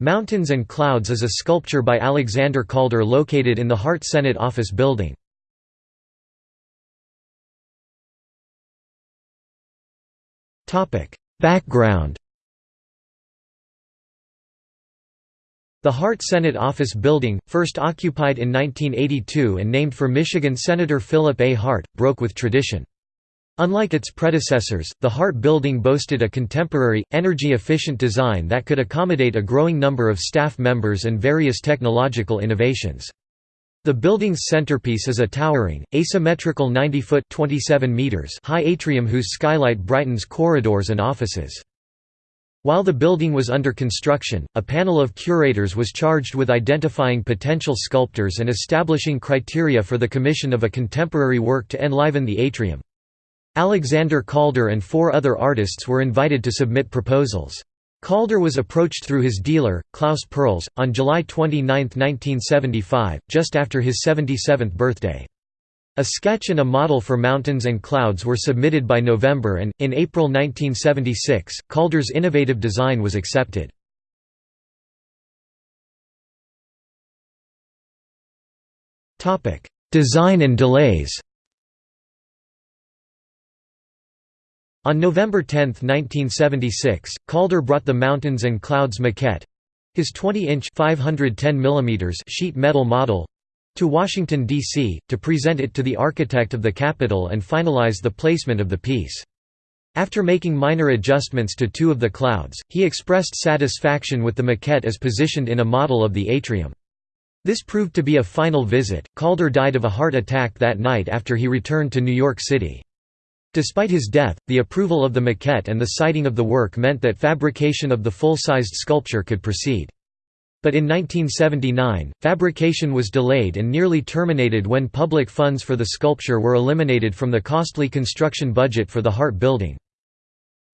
Mountains and Clouds is a sculpture by Alexander Calder located in the Hart Senate Office Building. Background The Hart Senate Office Building, first occupied in 1982 and named for Michigan Senator Philip A. Hart, broke with tradition. Unlike its predecessors, the Hart Building boasted a contemporary, energy-efficient design that could accommodate a growing number of staff members and various technological innovations. The building's centerpiece is a towering, asymmetrical 90-foot high atrium whose skylight brightens corridors and offices. While the building was under construction, a panel of curators was charged with identifying potential sculptors and establishing criteria for the commission of a contemporary work to enliven the atrium. Alexander Calder and four other artists were invited to submit proposals. Calder was approached through his dealer, Klaus Perls, on July 29, 1975, just after his 77th birthday. A sketch and a model for Mountains and Clouds were submitted by November and, in April 1976, Calder's innovative design was accepted. Design and delays On November 10, 1976, Calder brought the Mountains and Clouds maquette—his 20-inch sheet metal model—to Washington, D.C., to present it to the architect of the Capitol and finalize the placement of the piece. After making minor adjustments to two of the clouds, he expressed satisfaction with the maquette as positioned in a model of the atrium. This proved to be a final visit. Calder died of a heart attack that night after he returned to New York City. Despite his death, the approval of the maquette and the siting of the work meant that fabrication of the full-sized sculpture could proceed. But in 1979, fabrication was delayed and nearly terminated when public funds for the sculpture were eliminated from the costly construction budget for the Hart Building.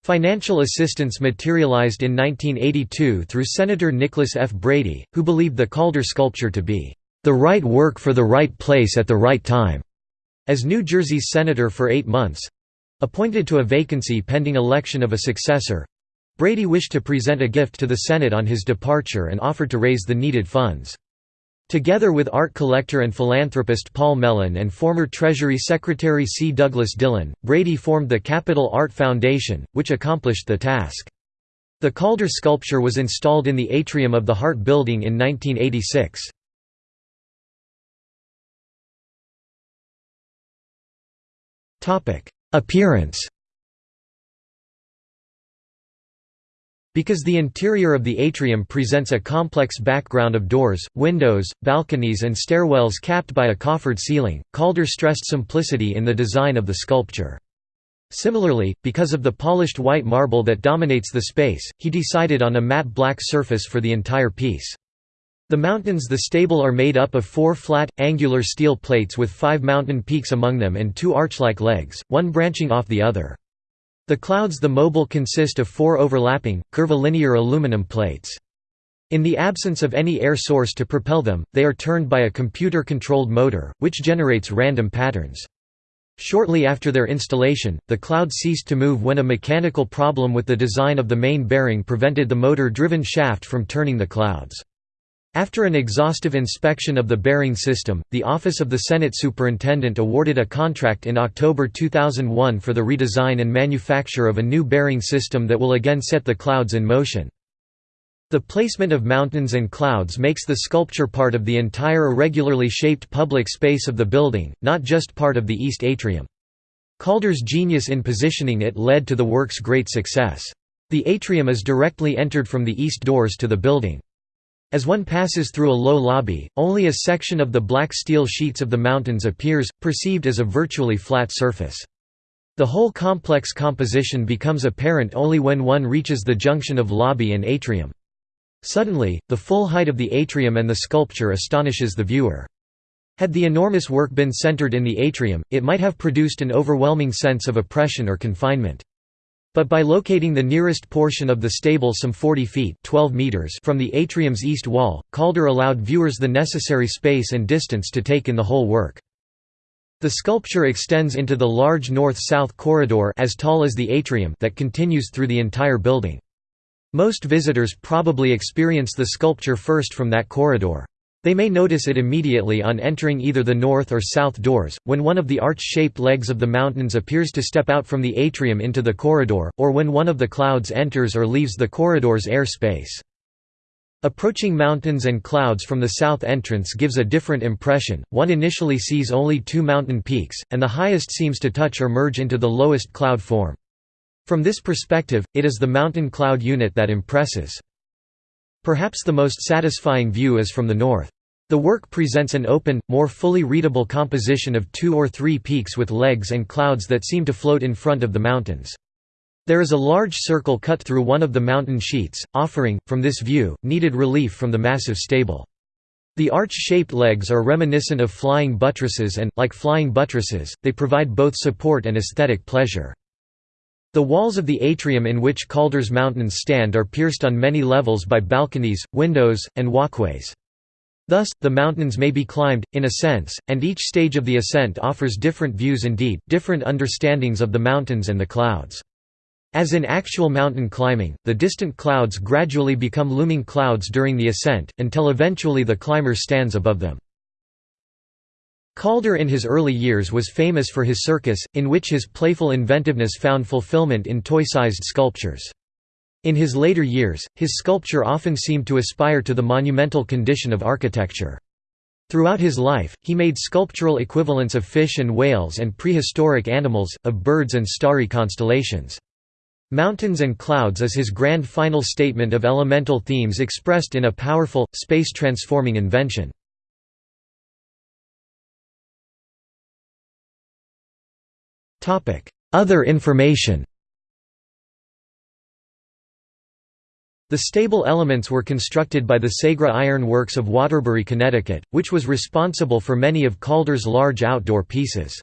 Financial assistance materialized in 1982 through Senator Nicholas F. Brady, who believed the Calder sculpture to be, "...the right work for the right place at the right time." As New Jersey's senator for eight months, Appointed to a vacancy pending election of a successor, Brady wished to present a gift to the Senate on his departure and offered to raise the needed funds. Together with art collector and philanthropist Paul Mellon and former Treasury Secretary C. Douglas Dillon, Brady formed the Capital Art Foundation, which accomplished the task. The Calder sculpture was installed in the atrium of the Hart Building in 1986. Appearance Because the interior of the atrium presents a complex background of doors, windows, balconies and stairwells capped by a coffered ceiling, Calder stressed simplicity in the design of the sculpture. Similarly, because of the polished white marble that dominates the space, he decided on a matte black surface for the entire piece. The mountains the stabile are made up of four flat, angular steel plates with five mountain peaks among them and two arch-like legs, one branching off the other. The clouds the mobile consist of four overlapping, curvilinear aluminum plates. In the absence of any air source to propel them, they are turned by a computer-controlled motor, which generates random patterns. Shortly after their installation, the cloud ceased to move when a mechanical problem with the design of the main bearing prevented the motor-driven shaft from turning the clouds. After an exhaustive inspection of the bearing system, the Office of the Senate Superintendent awarded a contract in October 2001 for the redesign and manufacture of a new bearing system that will again set the clouds in motion. The placement of mountains and clouds makes the sculpture part of the entire irregularly shaped public space of the building, not just part of the east atrium. Calder's genius in positioning it led to the work's great success. The atrium is directly entered from the east doors to the building. As one passes through a low lobby, only a section of the black steel sheets of the mountains appears, perceived as a virtually flat surface. The whole complex composition becomes apparent only when one reaches the junction of lobby and atrium. Suddenly, the full height of the atrium and the sculpture astonishes the viewer. Had the enormous work been centered in the atrium, it might have produced an overwhelming sense of oppression or confinement. But by locating the nearest portion of the stabile some 40 feet 12 meters from the atrium's east wall, Calder allowed viewers the necessary space and distance to take in the whole work. The sculpture extends into the large north-south corridor as tall as the atrium that continues through the entire building. Most visitors probably experience the sculpture first from that corridor. They may notice it immediately on entering either the north or south doors, when one of the arch-shaped legs of the mountains appears to step out from the atrium into the corridor, or when one of the clouds enters or leaves the corridor's air space. Approaching mountains and clouds from the south entrance gives a different impression, one initially sees only two mountain peaks, and the highest seems to touch or merge into the lowest cloud form. From this perspective, it is the mountain cloud unit that impresses. Perhaps the most satisfying view is from the north. The work presents an open, more fully readable composition of two or three peaks with legs and clouds that seem to float in front of the mountains. There is a large circle cut through one of the mountain sheets, offering, from this view, needed relief from the massive stabile. The arch-shaped legs are reminiscent of flying buttresses and, like flying buttresses, they provide both support and aesthetic pleasure. The walls of the atrium in which Calder's mountains stand are pierced on many levels by balconies, windows, and walkways. Thus, the mountains may be climbed, in a sense, and each stage of the ascent offers different views indeed, different understandings of the mountains and the clouds. As in actual mountain climbing, the distant clouds gradually become looming clouds during the ascent, until eventually the climber stands above them. Calder in his early years was famous for his circus, in which his playful inventiveness found fulfillment in toy-sized sculptures. In his later years, his sculpture often seemed to aspire to the monumental condition of architecture. Throughout his life, he made sculptural equivalents of fish and whales and prehistoric animals, of birds and starry constellations. Mountains and Clouds is his grand final statement of elemental themes expressed in a powerful, space-transforming invention. Other information The stabile elements were constructed by the Segre Iron Works of Waterbury, Connecticut, which was responsible for many of Calder's large outdoor pieces.